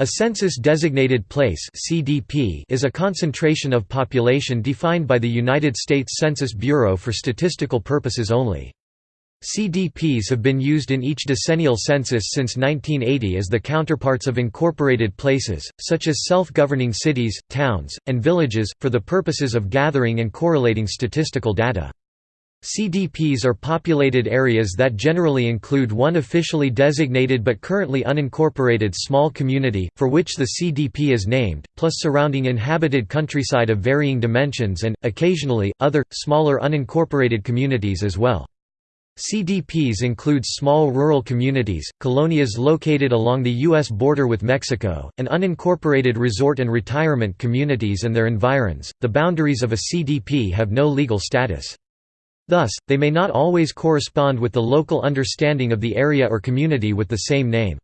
A census-designated place (CDP) is a concentration of population defined by the United States Census Bureau for statistical purposes only. CDPs have been used in each decennial census since 1980 as the counterparts of incorporated places, such as self-governing cities, towns, and villages, for the purposes of gathering and correlating statistical data. CDPs are populated areas that generally include one officially designated but currently unincorporated small community, for which the CDP is named, plus surrounding inhabited countryside of varying dimensions and, occasionally, other, smaller unincorporated communities as well. CDPs include small rural communities, colonias located along the U.S. border with Mexico, and unincorporated resort and retirement communities and their environs. The boundaries of a CDP have no legal status. Thus, they may not always correspond with the local understanding of the area or community with the same name.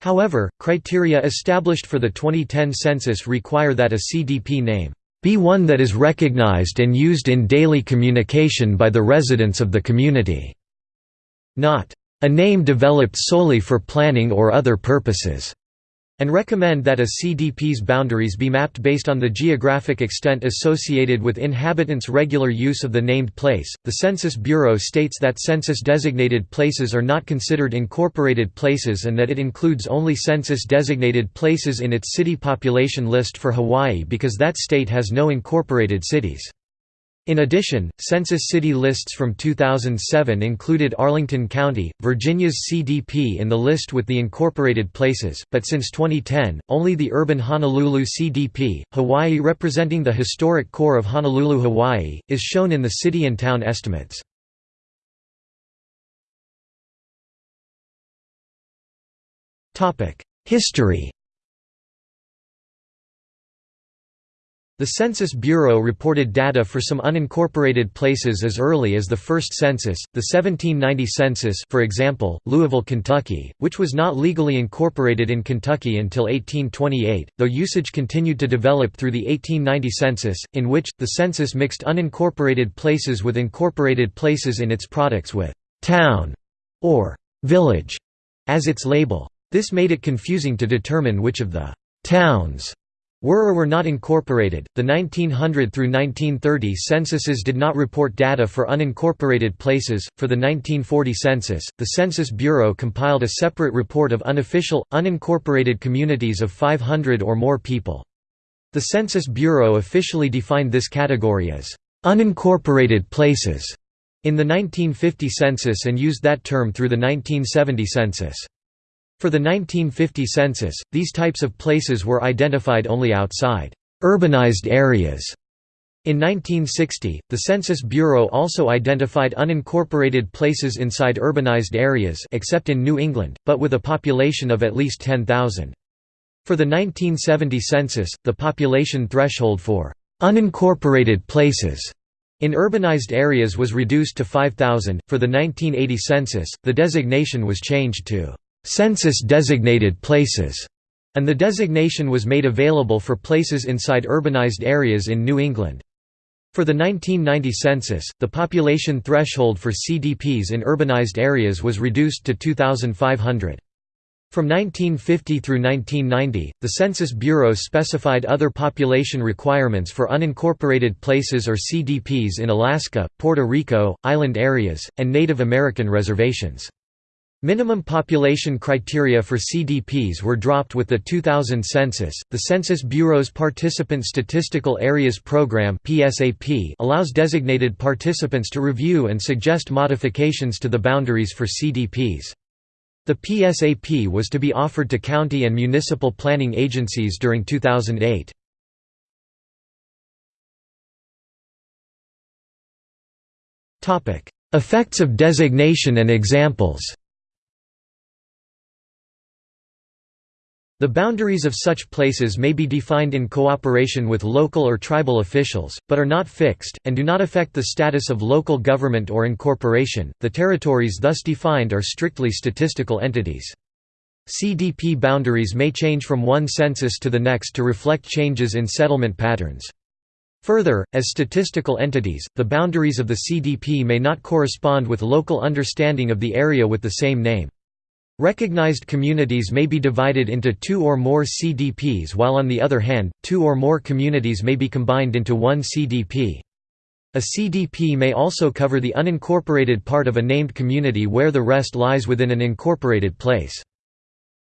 However, criteria established for the 2010 census require that a CDP name be one that is recognized and used in daily communication by the residents of the community, not a name developed solely for planning or other purposes and recommend that a CDP's boundaries be mapped based on the geographic extent associated with inhabitants' regular use of the named place. The Census Bureau states that census designated places are not considered incorporated places and that it includes only census designated places in its city population list for Hawaii because that state has no incorporated cities. In addition, Census City lists from 2007 included Arlington County, Virginia's CDP in the list with the incorporated places, but since 2010, only the urban Honolulu CDP, Hawaii representing the historic core of Honolulu, Hawaii, is shown in the city and town estimates. History The Census Bureau reported data for some unincorporated places as early as the first census, the 1790 census for example, Louisville, Kentucky, which was not legally incorporated in Kentucky until 1828, though usage continued to develop through the 1890 census, in which, the census mixed unincorporated places with incorporated places in its products with «town» or «village» as its label. This made it confusing to determine which of the «towns» were or were not incorporated. The 1900 through 1930 censuses did not report data for unincorporated places. For the 1940 census, the Census Bureau compiled a separate report of unofficial, unincorporated communities of 500 or more people. The Census Bureau officially defined this category as unincorporated places in the 1950 census and used that term through the 1970 census. For the 1950 census, these types of places were identified only outside urbanized areas. In 1960, the Census Bureau also identified unincorporated places inside urbanized areas except in New England, but with a population of at least 10,000. For the 1970 census, the population threshold for unincorporated places in urbanized areas was reduced to 5,000. For the 1980 census, the designation was changed to census-designated places, and the designation was made available for places inside urbanized areas in New England. For the 1990 census, the population threshold for CDPs in urbanized areas was reduced to 2,500. From 1950 through 1990, the Census Bureau specified other population requirements for unincorporated places or CDPs in Alaska, Puerto Rico, island areas, and Native American reservations. Minimum population criteria for CDPs were dropped with the 2000 census. The Census Bureau's Participant Statistical Areas Program (PSAP) allows designated participants to review and suggest modifications to the boundaries for CDPs. The PSAP was to be offered to county and municipal planning agencies during 2008. Topic: Effects of designation and examples. The boundaries of such places may be defined in cooperation with local or tribal officials, but are not fixed, and do not affect the status of local government or incorporation. The territories thus defined are strictly statistical entities. CDP boundaries may change from one census to the next to reflect changes in settlement patterns. Further, as statistical entities, the boundaries of the CDP may not correspond with local understanding of the area with the same name. Recognized communities may be divided into two or more CDPs while on the other hand, two or more communities may be combined into one CDP. A CDP may also cover the unincorporated part of a named community where the rest lies within an incorporated place.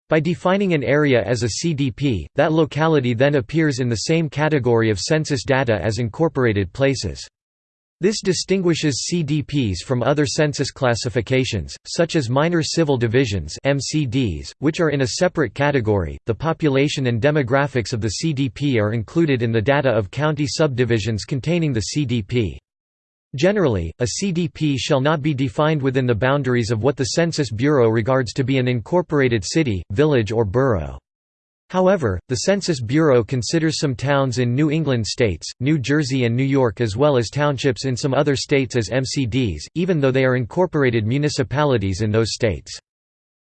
By defining an area as a CDP, that locality then appears in the same category of census data as incorporated places. This distinguishes CDPs from other census classifications, such as minor civil divisions (MCDs), which are in a separate category. The population and demographics of the CDP are included in the data of county subdivisions containing the CDP. Generally, a CDP shall not be defined within the boundaries of what the Census Bureau regards to be an incorporated city, village or borough. However, the Census Bureau considers some towns in New England states, New Jersey and New York as well as townships in some other states as MCDs, even though they are incorporated municipalities in those states.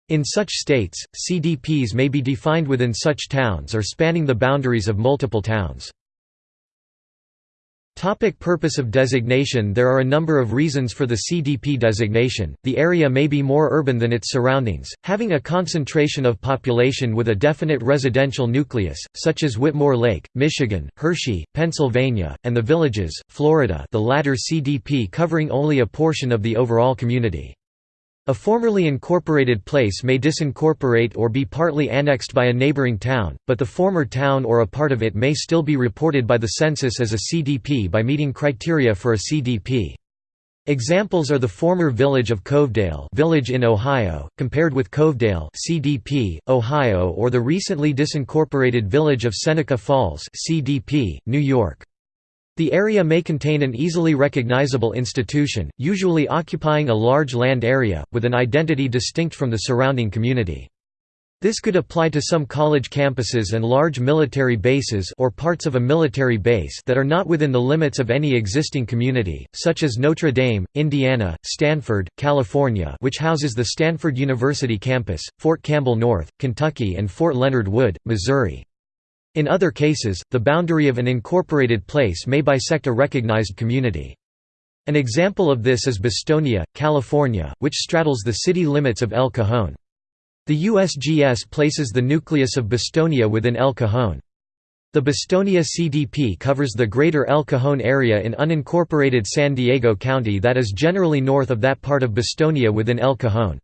In such states, CDPs may be defined within such towns or spanning the boundaries of multiple towns. Topic purpose of designation There are a number of reasons for the CDP designation. The area may be more urban than its surroundings, having a concentration of population with a definite residential nucleus, such as Whitmore Lake, Michigan, Hershey, Pennsylvania, and the Villages, Florida the latter CDP covering only a portion of the overall community. A formerly incorporated place may disincorporate or be partly annexed by a neighboring town, but the former town or a part of it may still be reported by the census as a CDP by meeting criteria for a CDP. Examples are the former village of Covedale village in Ohio, compared with Covedale CDP, Ohio or the recently disincorporated village of Seneca Falls CDP, New York. The area may contain an easily recognizable institution, usually occupying a large land area, with an identity distinct from the surrounding community. This could apply to some college campuses and large military bases or parts of a military base that are not within the limits of any existing community, such as Notre Dame, Indiana, Stanford, California which houses the Stanford University campus, Fort Campbell North, Kentucky and Fort Leonard Wood, Missouri. In other cases, the boundary of an incorporated place may bisect a recognized community. An example of this is Bostonia, California, which straddles the city limits of El Cajon. The USGS places the nucleus of Bostonia within El Cajon. The Bostonia CDP covers the greater El Cajon area in unincorporated San Diego County that is generally north of that part of Bostonia within El Cajon.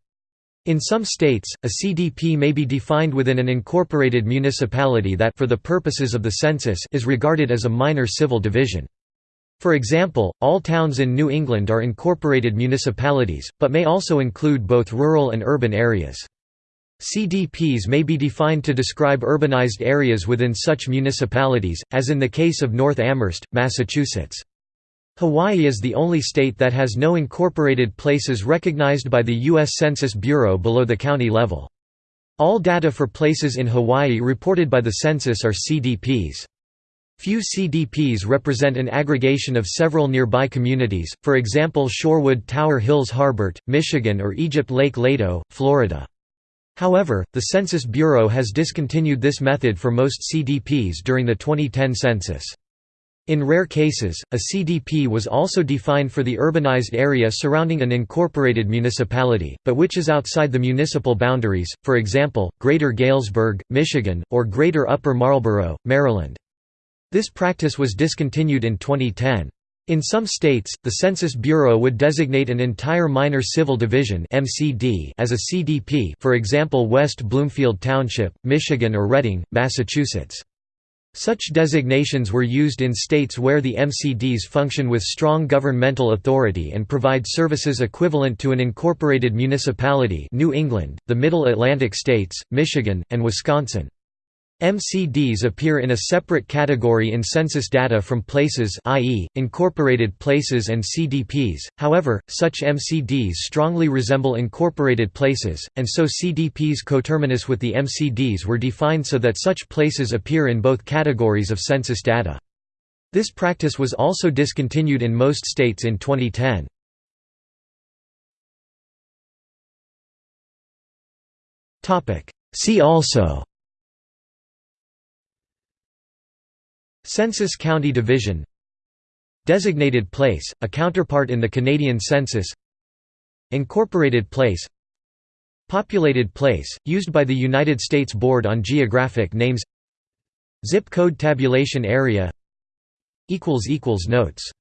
In some states, a CDP may be defined within an incorporated municipality that for the purposes of the census is regarded as a minor civil division. For example, all towns in New England are incorporated municipalities, but may also include both rural and urban areas. CDPs may be defined to describe urbanized areas within such municipalities, as in the case of North Amherst, Massachusetts. Hawaii is the only state that has no incorporated places recognized by the U.S. Census Bureau below the county level. All data for places in Hawaii reported by the census are CDPs. Few CDPs represent an aggregation of several nearby communities, for example Shorewood Tower Hills Harbert, Michigan or Egypt Lake Leto, Florida. However, the Census Bureau has discontinued this method for most CDPs during the 2010 census. In rare cases, a CDP was also defined for the urbanized area surrounding an incorporated municipality, but which is outside the municipal boundaries, for example, Greater Galesburg, Michigan, or Greater Upper Marlboro, Maryland. This practice was discontinued in 2010. In some states, the Census Bureau would designate an entire minor civil division (MCD) as a CDP, for example West Bloomfield Township, Michigan or Reading, Massachusetts. Such designations were used in states where the MCDs function with strong governmental authority and provide services equivalent to an incorporated municipality New England, the Middle Atlantic states, Michigan, and Wisconsin. MCDs appear in a separate category in census data from places i.e., incorporated places and CDPs, however, such MCDs strongly resemble incorporated places, and so CDPs coterminous with the MCDs were defined so that such places appear in both categories of census data. This practice was also discontinued in most states in 2010. See also Census County Division. Designated place, a counterpart in the Canadian Census. Incorporated place. Populated place, used by the United States Board on Geographic Names. Zip code tabulation area. Notes